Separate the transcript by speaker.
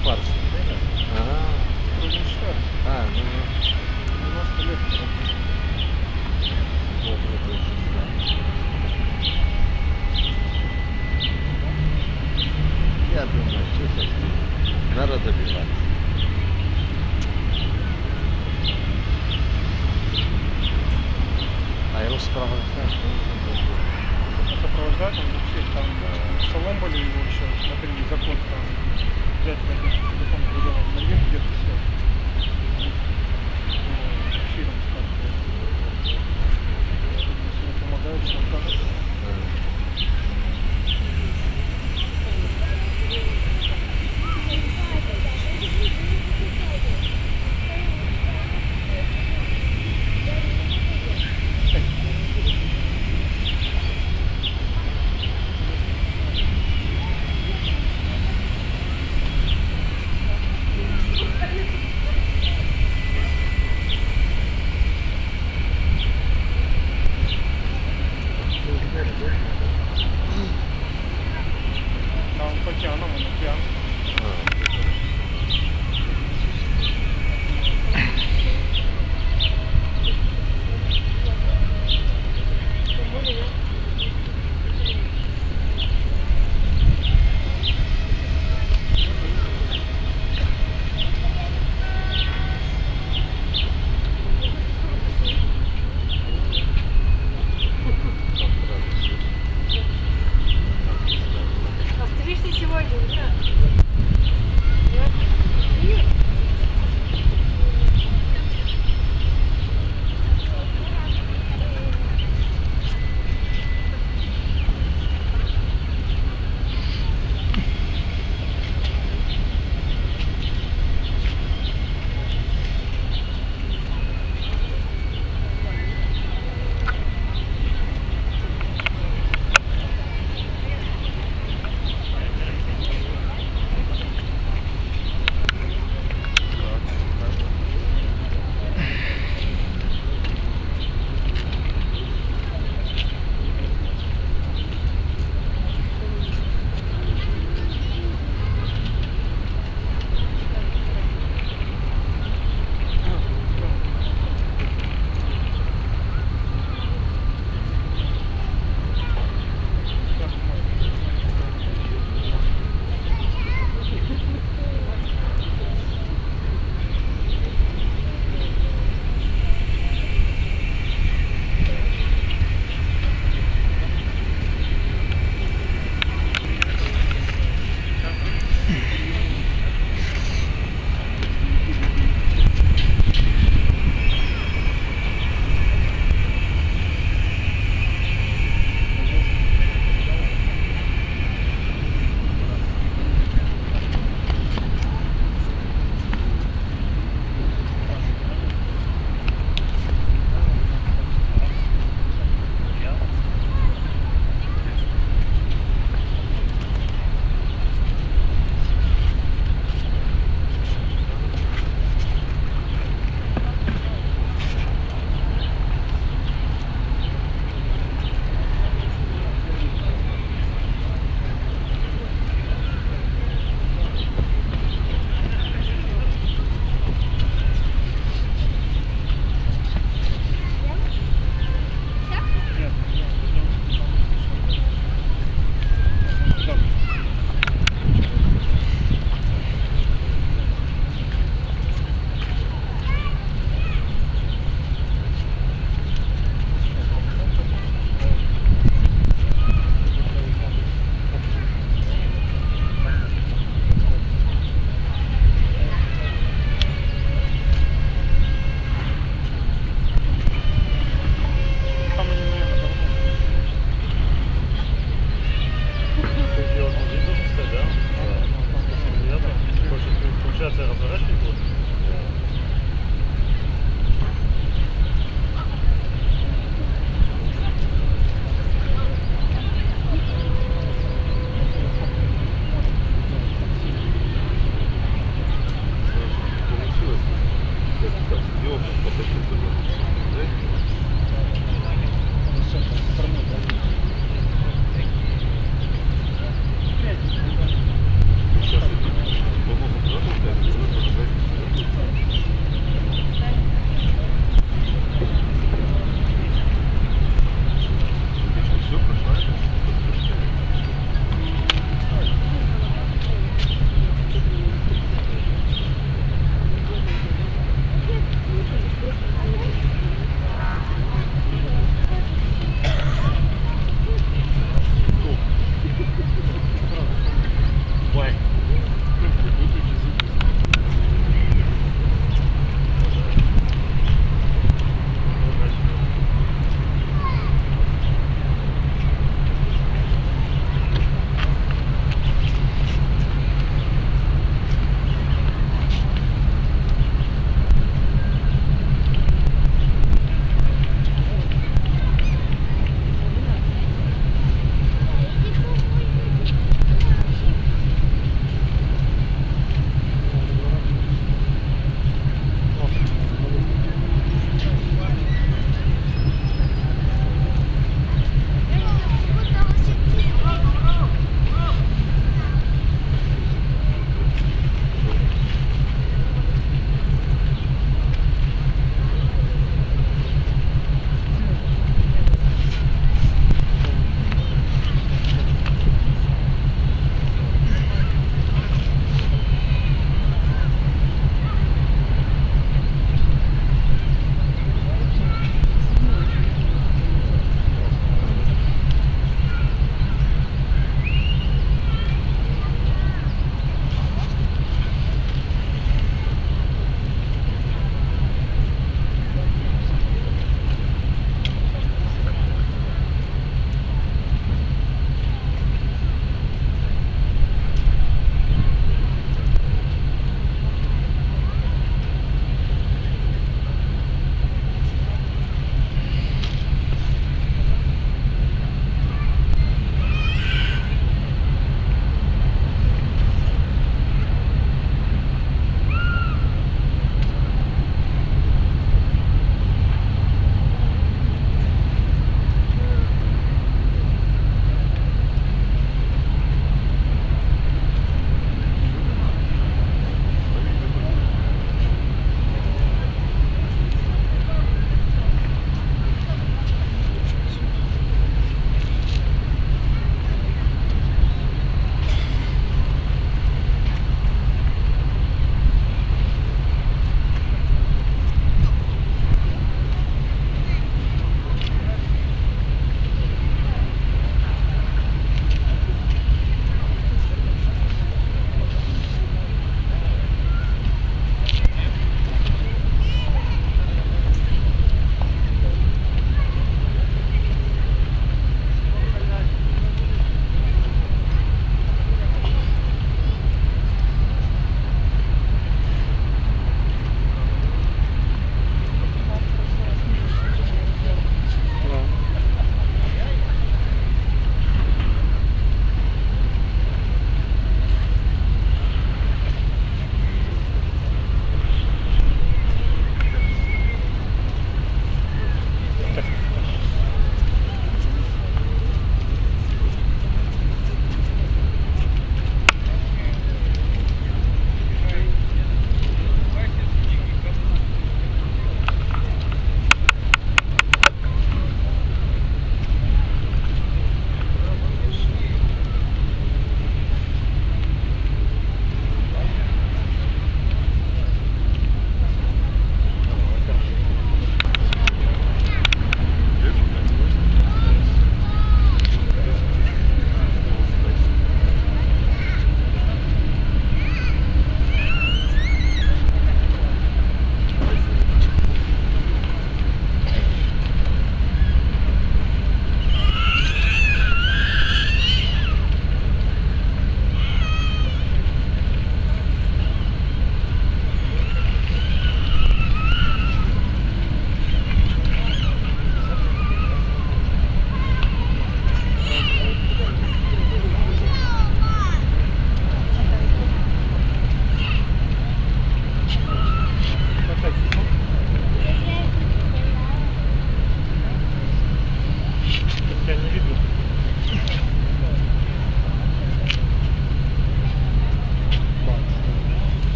Speaker 1: шпарс. Ага.
Speaker 2: Крузенштерн.
Speaker 1: А, ну, ну,
Speaker 2: 90 лет.
Speaker 1: вот, вот, вот, да. Я думаю, что сейчас надо добиваться. А его сопровождать,
Speaker 2: А сопровождать он вообще там э, шалом были его еще, смотрели закон там. Дядька один телефон выдавал, налег где-то все.